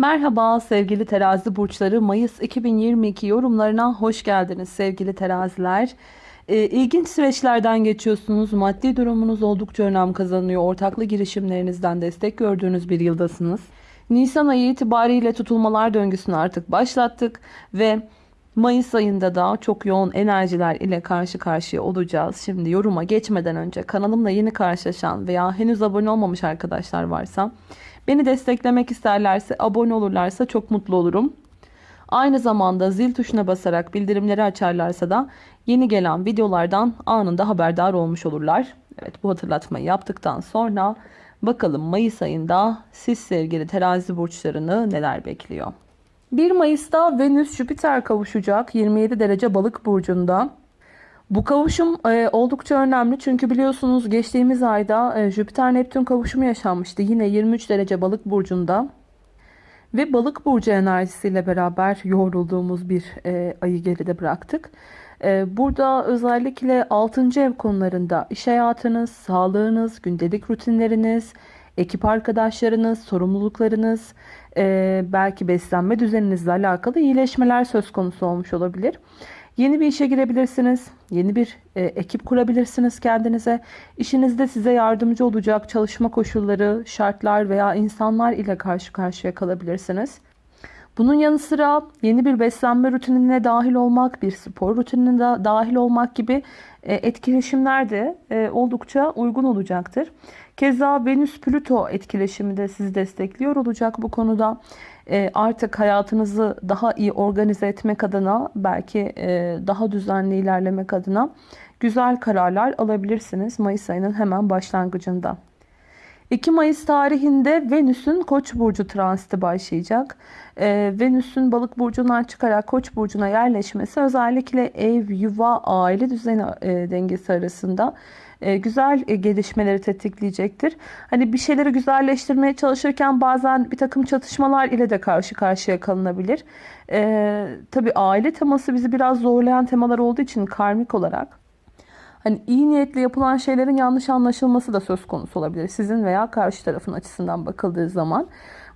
Merhaba sevgili terazi burçları Mayıs 2022 yorumlarına hoş geldiniz sevgili teraziler. Ee, ilginç süreçlerden geçiyorsunuz. Maddi durumunuz oldukça önem kazanıyor. Ortaklı girişimlerinizden destek gördüğünüz bir yıldasınız. Nisan ayı itibariyle tutulmalar döngüsünü artık başlattık ve Mayıs ayında da çok yoğun enerjiler ile karşı karşıya olacağız. Şimdi yoruma geçmeden önce kanalımla yeni karşılaşan veya henüz abone olmamış arkadaşlar varsa beni desteklemek isterlerse abone olurlarsa çok mutlu olurum. Aynı zamanda zil tuşuna basarak bildirimleri açarlarsa da yeni gelen videolardan anında haberdar olmuş olurlar. Evet bu hatırlatmayı yaptıktan sonra bakalım Mayıs ayında siz sevgili terazi burçlarını neler bekliyor. 1 Mayıs'ta Venüs Jüpiter kavuşacak 27 derece balık burcunda. Bu kavuşum e, oldukça önemli çünkü biliyorsunuz geçtiğimiz ayda e, Jüpiter Neptün kavuşumu yaşanmıştı. Yine 23 derece balık burcunda. Ve balık burcu enerjisiyle beraber yoğrulduğumuz bir e, ayı geride bıraktık. E, burada özellikle 6. ev konularında iş hayatınız, sağlığınız, gündelik rutinleriniz, ekip arkadaşlarınız, sorumluluklarınız, e, belki beslenme düzeninizle alakalı iyileşmeler söz konusu olmuş olabilir. Yeni bir işe girebilirsiniz. Yeni bir e, ekip kurabilirsiniz kendinize. İşinizde size yardımcı olacak çalışma koşulları, şartlar veya insanlar ile karşı karşıya kalabilirsiniz. Bunun yanı sıra yeni bir beslenme rutinine dahil olmak, bir spor rutinine de dahil olmak gibi e, etkileşimler de e, oldukça uygun olacaktır. Keza Venüs-Plüto etkileşimi de sizi destekliyor olacak bu konuda. E, artık hayatınızı daha iyi organize etmek adına, belki daha düzenli ilerlemek adına güzel kararlar alabilirsiniz Mayıs ayının hemen başlangıcında. 2 Mayıs tarihinde Venüs'ün Koç burcu transiti başlayacak. Ee, Venüs'ün Balık burcundan çıkarak Koç burcuna yerleşmesi özellikle ev, yuva, aile düzeni e, dengesi arasında e, güzel e, gelişmeleri tetikleyecektir. Hani bir şeyleri güzelleştirmeye çalışırken bazen bir takım çatışmalar ile de karşı karşıya kalınabilir. E, tabii aile teması bizi biraz zorlayan temalar olduğu için karmik olarak Hani iyi niyetle yapılan şeylerin yanlış anlaşılması da söz konusu olabilir. Sizin veya karşı tarafın açısından bakıldığı zaman.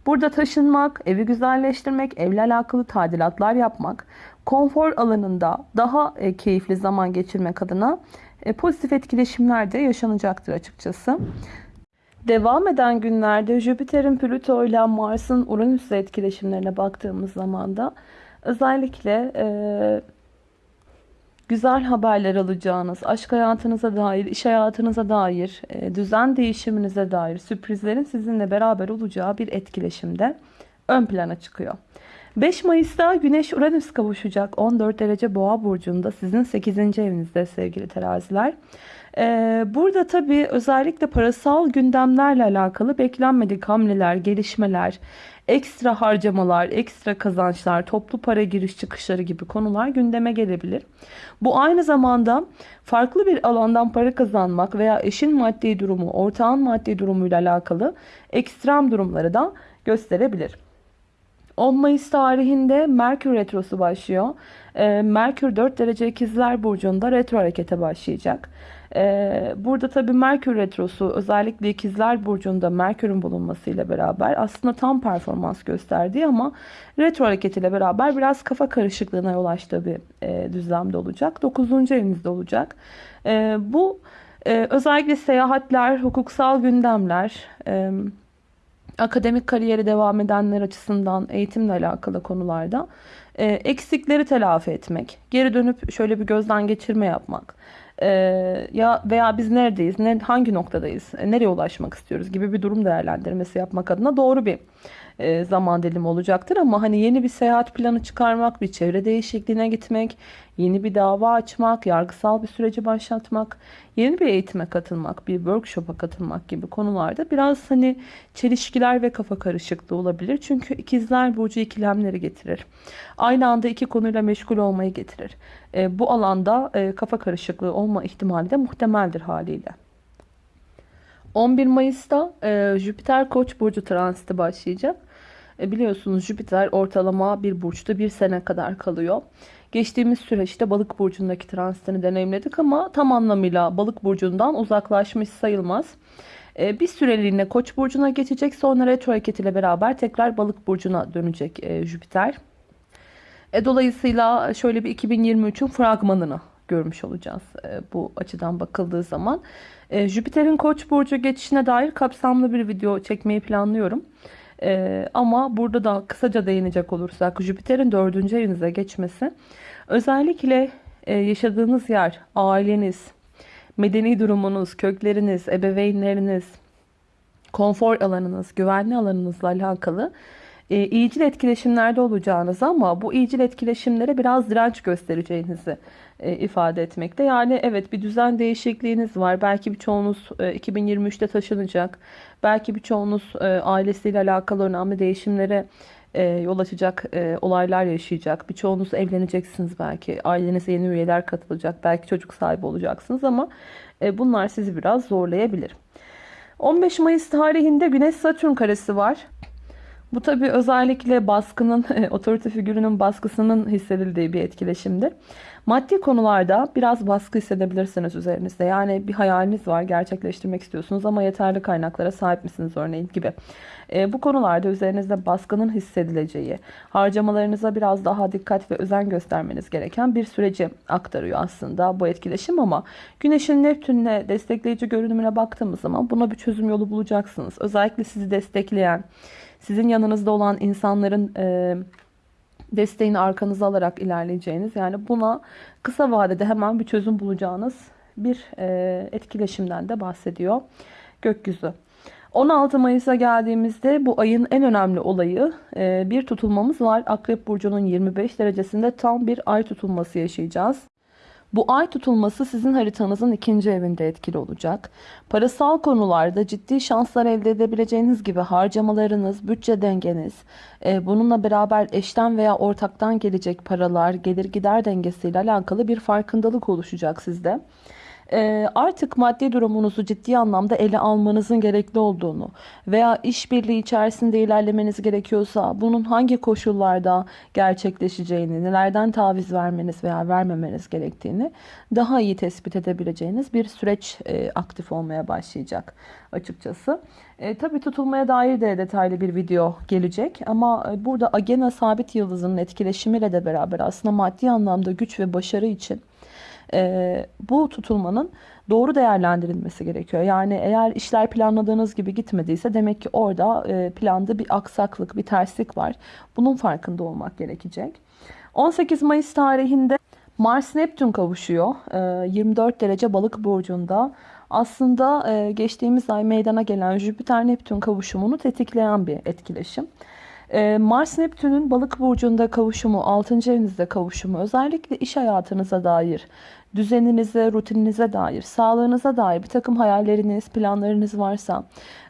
Burada taşınmak, evi güzelleştirmek, evle alakalı tadilatlar yapmak, konfor alanında daha e, keyifli zaman geçirmek adına e, pozitif etkileşimler de yaşanacaktır açıkçası. Devam eden günlerde Jüpiter'in Plüto ile Mars'ın Uranüs'le etkileşimlerine baktığımız zaman da özellikle e, güzel haberler alacağınız, aşk hayatınıza dair, iş hayatınıza dair, e, düzen değişiminize dair sürprizlerin sizinle beraber olacağı bir etkileşimde ön plana çıkıyor. 5 Mayıs'ta Güneş Uranüs kavuşacak 14 derece boğa burcunda sizin 8. evinizde sevgili teraziler. Ee, burada tabii özellikle parasal gündemlerle alakalı beklenmedik hamleler, gelişmeler, ekstra harcamalar, ekstra kazançlar, toplu para giriş çıkışları gibi konular gündeme gelebilir. Bu aynı zamanda farklı bir alandan para kazanmak veya eşin maddi durumu, ortağın maddi durumuyla alakalı ekstrem durumları da gösterebilir. 10 Mayıs tarihinde Merkür Retrosu başlıyor. Ee, Merkür 4 derece ikizler burcunda retro harekete başlayacak. Ee, burada tabii Merkür Retrosu özellikle ikizler burcunda Merkür'ün bulunmasıyla beraber aslında tam performans gösterdiği ama retro hareketiyle beraber biraz kafa karışıklığına yol açtığı bir e, düzlemde olacak. 9. evinizde olacak. E, bu e, özellikle seyahatler, hukuksal gündemler, e, akademik kariyeri devam edenler açısından eğitimle alakalı konularda eksikleri telafi etmek, geri dönüp şöyle bir gözden geçirme yapmak, e, ya veya biz neredeyiz, ne, hangi noktadayız, e, nereye ulaşmak istiyoruz? Gibi bir durum değerlendirmesi yapmak adına doğru bir e, zaman dilimi olacaktır. Ama hani yeni bir seyahat planı çıkarmak, bir çevre değişikliğine gitmek, yeni bir dava açmak, yargısal bir süreci başlatmak, yeni bir eğitime katılmak, bir workshop'a katılmak gibi konularda biraz hani çelişkiler ve kafa karışıklığı olabilir. Çünkü ikizler burcu ikilemleri getirir. Aynı anda iki konuyla meşgul olmayı getirir. E, bu alanda e, kafa karışıklığı olma ihtimali de muhtemeldir haliyle. 11 Mayıs'ta e, Jüpiter Koç burcu transiti başlayacak. E, biliyorsunuz Jüpiter ortalama bir burçta bir sene kadar kalıyor. Geçtiğimiz süreçte balık burcundaki transitini deneyimledik ama tam anlamıyla balık burcundan uzaklaşmış sayılmaz. E, bir süreliğine Koç burcuna geçecek. Sonra retro hareketiyle beraber tekrar Balık burcuna dönecek e, Jüpiter. E, dolayısıyla şöyle bir 2023'ün fragmanını görmüş olacağız e, bu açıdan bakıldığı zaman. E, Jüpiter'in Koç burcu geçişine dair kapsamlı bir video çekmeyi planlıyorum. E, ama burada da kısaca değinecek olursak Jüpiter'in dördüncü evinize geçmesi özellikle yaşadığınız yer, aileniz, medeni durumunuz, kökleriniz, ebeveynleriniz, konfor alanınız, güvenli alanınızla alakalı e, iyicil etkileşimlerde olacağınız ama bu iyicil etkileşimlere biraz direnç göstereceğinizi e, ifade etmekte. Yani evet bir düzen değişikliğiniz var. Belki birçoğunuz e, 2023'te taşınacak. Belki birçoğunuz e, ailesiyle alakalı önemli değişimlere e, yol açacak e, olaylar yaşayacak. Birçoğunuz evleneceksiniz belki. Ailenize yeni üyeler katılacak. Belki çocuk sahibi olacaksınız ama e, bunlar sizi biraz zorlayabilir. 15 Mayıs tarihinde Güneş Satürn karesi var. Bu tabi özellikle baskının, otorite figürünün baskısının hissedildiği bir etkileşimdir. Maddi konularda biraz baskı hissedebilirsiniz üzerinizde. Yani bir hayaliniz var, gerçekleştirmek istiyorsunuz ama yeterli kaynaklara sahip misiniz örneğin gibi. E, bu konularda üzerinizde baskının hissedileceği, harcamalarınıza biraz daha dikkat ve özen göstermeniz gereken bir süreci aktarıyor aslında bu etkileşim ama Güneş'in Neptün'le destekleyici görünümüne baktığımız zaman buna bir çözüm yolu bulacaksınız. Özellikle sizi destekleyen, sizin yanınızda olan insanların e, desteğini arkanıza alarak ilerleyeceğiniz yani buna kısa vadede hemen bir çözüm bulacağınız bir e, etkileşimden de bahsediyor gökyüzü. 16 Mayıs'a geldiğimizde bu ayın en önemli olayı e, bir tutulmamız var. Akrep Burcu'nun 25 derecesinde tam bir ay tutulması yaşayacağız. Bu ay tutulması sizin haritanızın ikinci evinde etkili olacak. Parasal konularda ciddi şanslar elde edebileceğiniz gibi harcamalarınız, bütçe dengeniz, e, bununla beraber eşten veya ortaktan gelecek paralar, gelir gider dengesiyle alakalı bir farkındalık oluşacak sizde. Ee, artık maddi durumunuzu ciddi anlamda ele almanızın gerekli olduğunu veya işbirliği içerisinde ilerlemeniz gerekiyorsa bunun hangi koşullarda gerçekleşeceğini, nelerden taviz vermeniz veya vermemeniz gerektiğini daha iyi tespit edebileceğiniz bir süreç e, aktif olmaya başlayacak açıkçası. E, tabii tutulmaya dair de detaylı bir video gelecek ama e, burada Agena sabit yıldızının etkileşimiyle de beraber aslında maddi anlamda güç ve başarı için e, bu tutulmanın doğru değerlendirilmesi gerekiyor. Yani eğer işler planladığınız gibi gitmediyse demek ki orada e, planda bir aksaklık, bir terslik var. Bunun farkında olmak gerekecek. 18 Mayıs tarihinde Mars Neptün kavuşuyor. E, 24 derece balık burcunda. Aslında e, geçtiğimiz ay meydana gelen Jüpiter Neptün kavuşumunu tetikleyen bir etkileşim. Ee, Mars Neptün'ün balık burcunda kavuşumu, 6. evinizde kavuşumu özellikle iş hayatınıza dair, düzeninize, rutininize dair, sağlığınıza dair bir takım hayalleriniz, planlarınız varsa,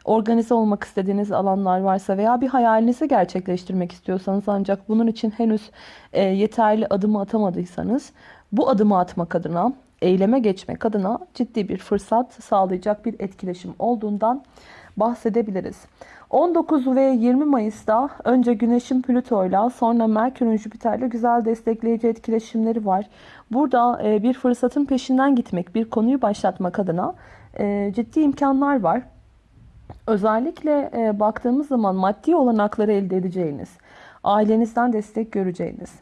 organize olmak istediğiniz alanlar varsa veya bir hayalinizi gerçekleştirmek istiyorsanız ancak bunun için henüz e, yeterli adımı atamadıysanız bu adımı atmak adına, eyleme geçmek adına ciddi bir fırsat sağlayacak bir etkileşim olduğundan bahsedebiliriz. 19 ve 20 Mayıs'ta önce Güneş'in Plüto'yla sonra Merkür'ün Jüpiter'le güzel destekleyici etkileşimleri var. Burada e, bir fırsatın peşinden gitmek, bir konuyu başlatmak adına e, ciddi imkanlar var. Özellikle e, baktığımız zaman maddi olanakları elde edeceğiniz, ailenizden destek göreceğiniz,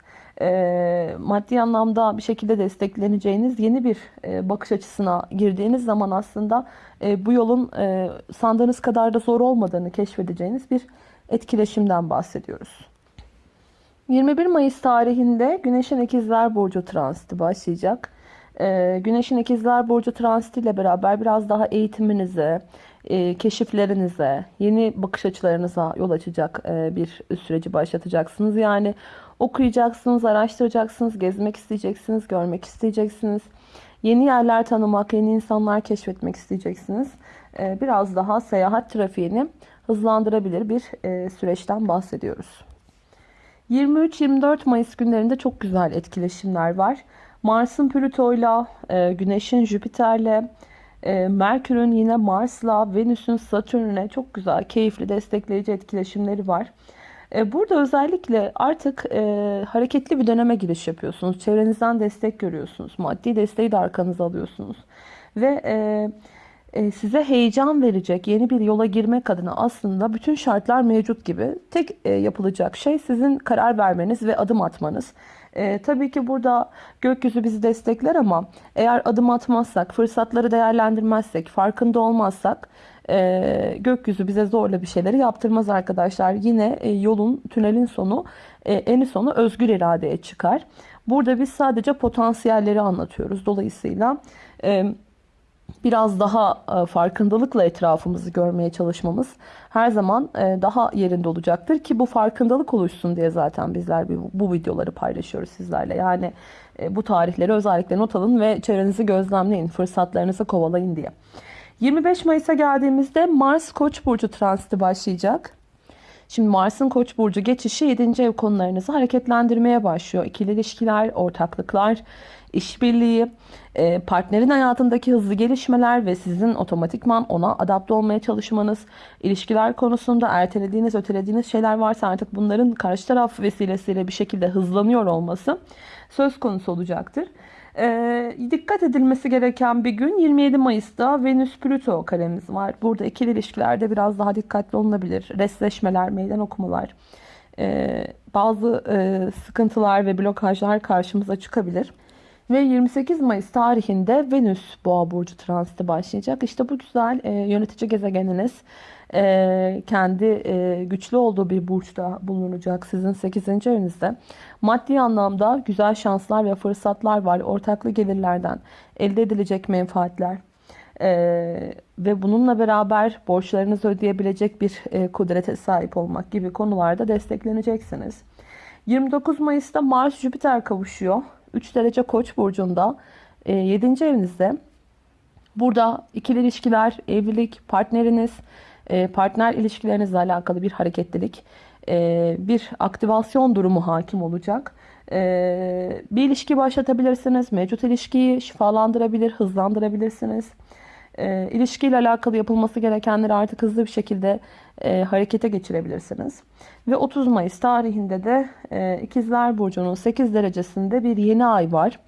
e, maddi anlamda bir şekilde destekleneceğiniz yeni bir e, bakış açısına girdiğiniz zaman aslında e, bu yolun e, sandığınız kadar da zor olmadığını keşfedeceğiniz bir etkileşimden bahsediyoruz. 21 Mayıs tarihinde Güneş'in İkizler Burcu transiti başlayacak. E, Güneş'in İkizler Burcu transiti ile beraber biraz daha eğitiminize, e, keşiflerinize, yeni bakış açılarınıza yol açacak e, bir süreci başlatacaksınız. Yani okuyacaksınız, araştıracaksınız, gezmek isteyeceksiniz, görmek isteyeceksiniz. Yeni yerler tanımak, yeni insanlar keşfetmek isteyeceksiniz. E, biraz daha seyahat trafiğini hızlandırabilir bir e, süreçten bahsediyoruz. 23-24 Mayıs günlerinde çok güzel etkileşimler var. Mars'ın Plüto'yla, e, Güneş'in Jüpiter'le, e, Merkür'ün yine Mars'la, Venüs'ün Satürn'le çok güzel, keyifli, destekleyici etkileşimleri var. E, burada özellikle artık e, hareketli bir döneme giriş yapıyorsunuz. Çevrenizden destek görüyorsunuz. Maddi desteği de arkanıza alıyorsunuz. Ve e, e, size heyecan verecek yeni bir yola girmek adına aslında bütün şartlar mevcut gibi. Tek e, yapılacak şey sizin karar vermeniz ve adım atmanız. E, tabii ki burada gökyüzü bizi destekler ama eğer adım atmazsak, fırsatları değerlendirmezsek, farkında olmazsak e, gökyüzü bize zorla bir şeyleri yaptırmaz arkadaşlar. Yine e, yolun, tünelin sonu, e, eni sonu özgür iradeye çıkar. Burada biz sadece potansiyelleri anlatıyoruz. Dolayısıyla e, biraz daha e, farkındalıkla etrafımızı görmeye çalışmamız her zaman e, daha yerinde olacaktır ki bu farkındalık oluşsun diye zaten bizler bu, videoları paylaşıyoruz sizlerle. Yani e, bu tarihleri özellikle not alın ve çevrenizi gözlemleyin, fırsatlarınızı kovalayın diye. 25 Mayıs'a geldiğimizde Mars Koç burcu transiti başlayacak. Şimdi Mars'ın Koç burcu geçişi 7. ev konularınızı hareketlendirmeye başlıyor. İkili ilişkiler, ortaklıklar, işbirliği, e, partnerin hayatındaki hızlı gelişmeler ve sizin otomatikman ona adapte olmaya çalışmanız, ilişkiler konusunda ertelediğiniz, ötelediğiniz şeyler varsa artık bunların karşı taraf vesilesiyle bir şekilde hızlanıyor olması söz konusu olacaktır. Ee, dikkat edilmesi gereken bir gün 27 Mayıs'ta Venüs-Plüto karemiz var. Burada ikili ilişkilerde biraz daha dikkatli olunabilir. Resleşmeler, meydan okumalar, e, bazı e, sıkıntılar ve blokajlar karşımıza çıkabilir. Ve 28 Mayıs tarihinde Venüs Boğa burcu transiti başlayacak. İşte bu güzel e, yönetici gezegeniniz e, kendi e, güçlü olduğu bir burçta bulunacak sizin 8. evinizde. Maddi anlamda güzel şanslar ve fırsatlar var. Ortaklı gelirlerden elde edilecek menfaatler. Ee, ve bununla beraber borçlarınızı ödeyebilecek bir e, kudrete sahip olmak gibi konularda destekleneceksiniz. 29 Mayıs'ta Mars Jüpiter kavuşuyor. 3 derece Koç burcunda e, 7. evinizde. Burada ikili ilişkiler, evlilik, partneriniz, e, partner ilişkilerinizle alakalı bir hareketlilik, e, bir aktivasyon durumu hakim olacak. E, bir ilişki başlatabilirsiniz. Mevcut ilişkiyi şifalandırabilir, hızlandırabilirsiniz. E, ilişkiyle alakalı yapılması gerekenleri artık hızlı bir şekilde e, harekete geçirebilirsiniz. Ve 30 Mayıs tarihinde de e, İkizler Burcu'nun 8 derecesinde bir yeni ay var.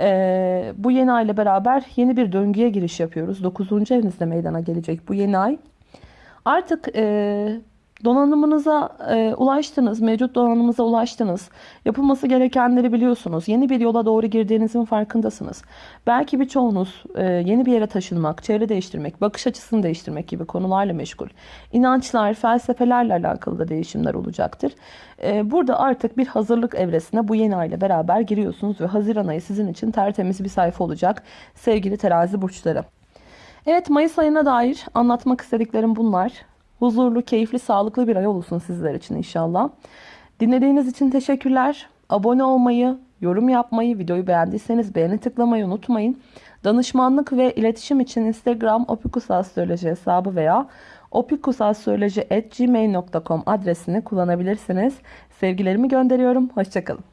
E, bu yeni ay ile beraber yeni bir döngüye giriş yapıyoruz. 9. evinizde meydana gelecek bu yeni ay. Artık e, donanımınıza e, ulaştınız, mevcut donanımınıza ulaştınız. Yapılması gerekenleri biliyorsunuz. Yeni bir yola doğru girdiğinizin farkındasınız. Belki birçoğunuz e, yeni bir yere taşınmak, çevre değiştirmek, bakış açısını değiştirmek gibi konularla meşgul. İnançlar, felsefelerle alakalı da değişimler olacaktır. E, burada artık bir hazırlık evresine bu yeni ay ile beraber giriyorsunuz ve Haziran ayı sizin için tertemiz bir sayfa olacak sevgili terazi burçları. Evet Mayıs ayına dair anlatmak istediklerim bunlar. Huzurlu, keyifli, sağlıklı bir ay olsun sizler için inşallah. Dinlediğiniz için teşekkürler. Abone olmayı, yorum yapmayı, videoyu beğendiyseniz beğeni tıklamayı unutmayın. Danışmanlık ve iletişim için Instagram opikusastroloji hesabı veya opikusastroloji.gmail.com adresini kullanabilirsiniz. Sevgilerimi gönderiyorum. Hoşçakalın.